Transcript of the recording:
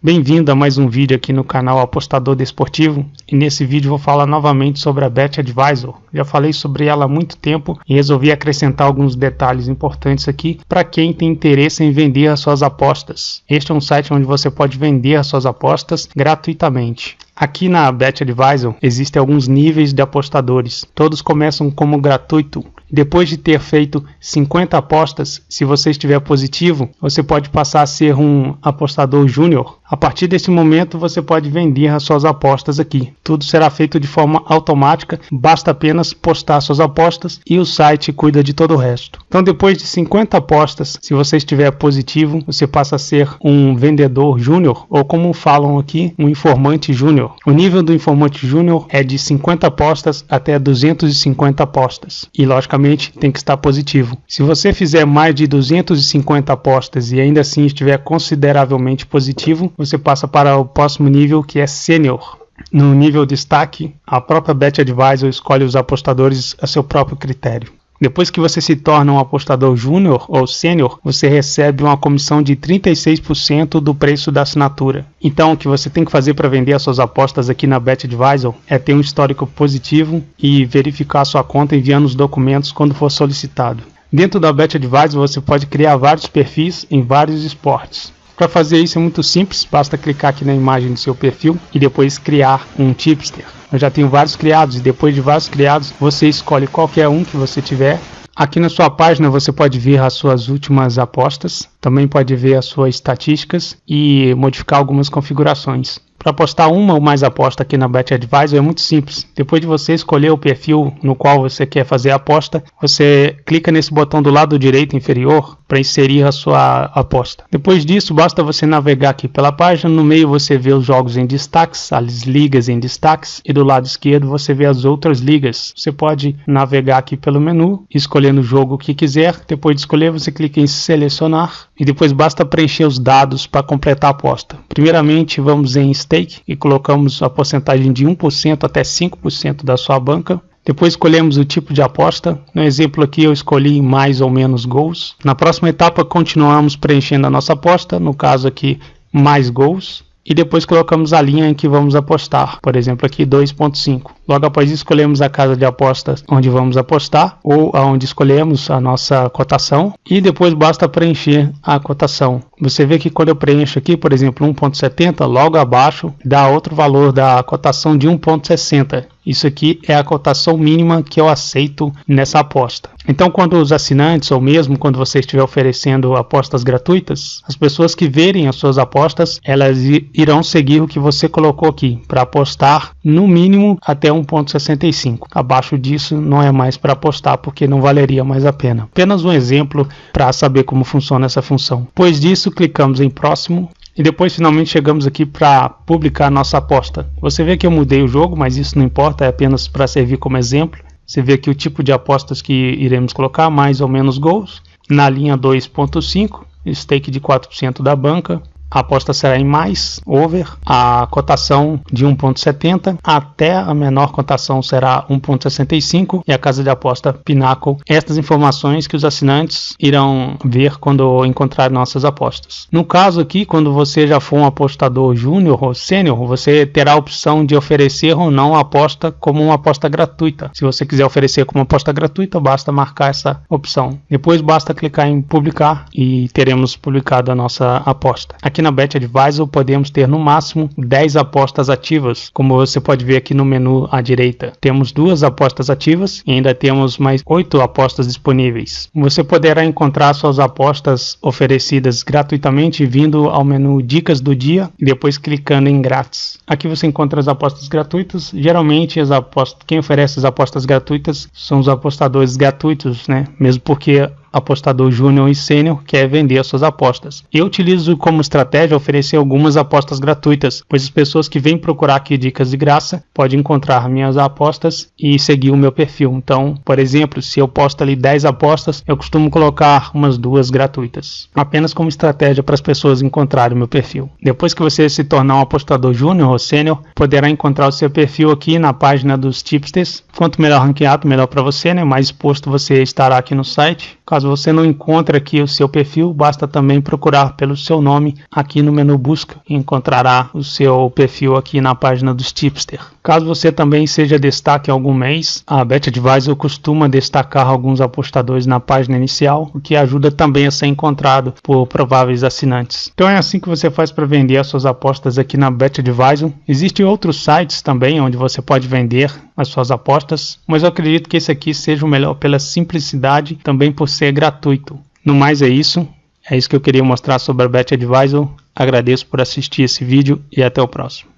Bem-vindo a mais um vídeo aqui no canal Apostador Desportivo e nesse vídeo vou falar novamente sobre a Bet Advisor. Já falei sobre ela há muito tempo e resolvi acrescentar alguns detalhes importantes aqui para quem tem interesse em vender as suas apostas. Este é um site onde você pode vender as suas apostas gratuitamente. Aqui na Bet Advisor existem alguns níveis de apostadores. Todos começam como gratuito, depois de ter feito 50 apostas, se você estiver positivo, você pode passar a ser um apostador júnior. A partir desse momento, você pode vender as suas apostas aqui. Tudo será feito de forma automática, basta apenas postar suas apostas e o site cuida de todo o resto. Então, depois de 50 apostas, se você estiver positivo, você passa a ser um vendedor júnior, ou como falam aqui, um informante júnior. O nível do informante júnior é de 50 apostas até 250 apostas. E, logicamente, tem que estar positivo. Se você fizer mais de 250 apostas e ainda assim estiver consideravelmente positivo, você passa para o próximo nível que é Sênior. No nível destaque, a própria Bet Advisor escolhe os apostadores a seu próprio critério. Depois que você se torna um apostador júnior ou sênior, você recebe uma comissão de 36% do preço da assinatura. Então, o que você tem que fazer para vender as suas apostas aqui na Bet Advisor é ter um histórico positivo e verificar sua conta enviando os documentos quando for solicitado. Dentro da Bet Advisor você pode criar vários perfis em vários esportes. Para fazer isso é muito simples, basta clicar aqui na imagem do seu perfil e depois criar um tipster. Eu já tenho vários criados e depois de vários criados você escolhe qualquer um que você tiver. Aqui na sua página você pode ver as suas últimas apostas, também pode ver as suas estatísticas e modificar algumas configurações. Para postar uma ou mais aposta aqui na Bet Advisor é muito simples. Depois de você escolher o perfil no qual você quer fazer a aposta, você clica nesse botão do lado direito inferior para inserir a sua aposta. Depois disso, basta você navegar aqui pela página. No meio você vê os jogos em destaques, as ligas em destaques, e do lado esquerdo você vê as outras ligas. Você pode navegar aqui pelo menu, escolhendo o jogo que quiser. Depois de escolher, você clica em selecionar e depois basta preencher os dados para completar a aposta. Primeiramente, vamos em stake e colocamos a porcentagem de 1% até 5% da sua banca. Depois escolhemos o tipo de aposta. No exemplo aqui eu escolhi mais ou menos gols. Na próxima etapa continuamos preenchendo a nossa aposta, no caso aqui mais gols. E depois colocamos a linha em que vamos apostar, por exemplo aqui 2.5. Logo após escolhemos a casa de apostas onde vamos apostar ou aonde escolhemos a nossa cotação e depois basta preencher a cotação. Você vê que quando eu preencho aqui, por exemplo, 1.70, logo abaixo dá outro valor da cotação de 1.60. Isso aqui é a cotação mínima que eu aceito nessa aposta. Então, quando os assinantes, ou mesmo quando você estiver oferecendo apostas gratuitas, as pessoas que verem as suas apostas, elas irão seguir o que você colocou aqui, para apostar no mínimo até 1.65. Abaixo disso não é mais para apostar, porque não valeria mais a pena. Apenas um exemplo para saber como funciona essa função. Depois disso, clicamos em próximo e depois finalmente chegamos aqui para publicar nossa aposta. Você vê que eu mudei o jogo, mas isso não importa, é apenas para servir como exemplo. Você vê aqui o tipo de apostas que iremos colocar, mais ou menos gols. Na linha 2.5, stake de 4% da banca, a aposta será em mais, over, a cotação de 1.70 até a menor cotação será 1.65 e a casa de aposta Pinnacle. Estas informações que os assinantes irão ver quando encontrar nossas apostas. No caso aqui, quando você já for um apostador júnior ou sênior, você terá a opção de oferecer ou não a aposta como uma aposta gratuita. Se você quiser oferecer como aposta gratuita, basta marcar essa opção. Depois basta clicar em publicar e teremos publicado a nossa aposta. Aqui Aqui na Bet Advisor podemos ter no máximo 10 apostas ativas, como você pode ver aqui no menu à direita. Temos duas apostas ativas e ainda temos mais 8 apostas disponíveis. Você poderá encontrar suas apostas oferecidas gratuitamente vindo ao menu Dicas do Dia e depois clicando em Grátis. Aqui você encontra as apostas gratuitas. Geralmente as apostas, quem oferece as apostas gratuitas são os apostadores gratuitos, né? Mesmo porque apostador júnior e sênior quer vender as suas apostas. Eu utilizo como estratégia oferecer algumas apostas gratuitas, pois as pessoas que vêm procurar aqui dicas de graça podem encontrar minhas apostas e seguir o meu perfil. Então, por exemplo, se eu posto ali 10 apostas, eu costumo colocar umas duas gratuitas, apenas como estratégia para as pessoas encontrarem o meu perfil. Depois que você se tornar um apostador júnior ou sênior, poderá encontrar o seu perfil aqui na página dos tipsters. Quanto melhor ranqueado, melhor para você, né? mais exposto você estará aqui no site. Caso Caso você não encontre aqui o seu perfil, basta também procurar pelo seu nome aqui no menu busca e encontrará o seu perfil aqui na página dos Tipster. Caso você também seja destaque algum mês, a Bet Advisor costuma destacar alguns apostadores na página inicial, o que ajuda também a ser encontrado por prováveis assinantes. Então é assim que você faz para vender as suas apostas aqui na Bet Advisor. Existem outros sites também onde você pode vender as suas apostas, mas eu acredito que esse aqui seja o melhor pela simplicidade, também por ser gratuito. No mais é isso, é isso que eu queria mostrar sobre a Bet Advisor. Agradeço por assistir esse vídeo e até o próximo.